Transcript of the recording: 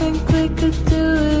think we could do it.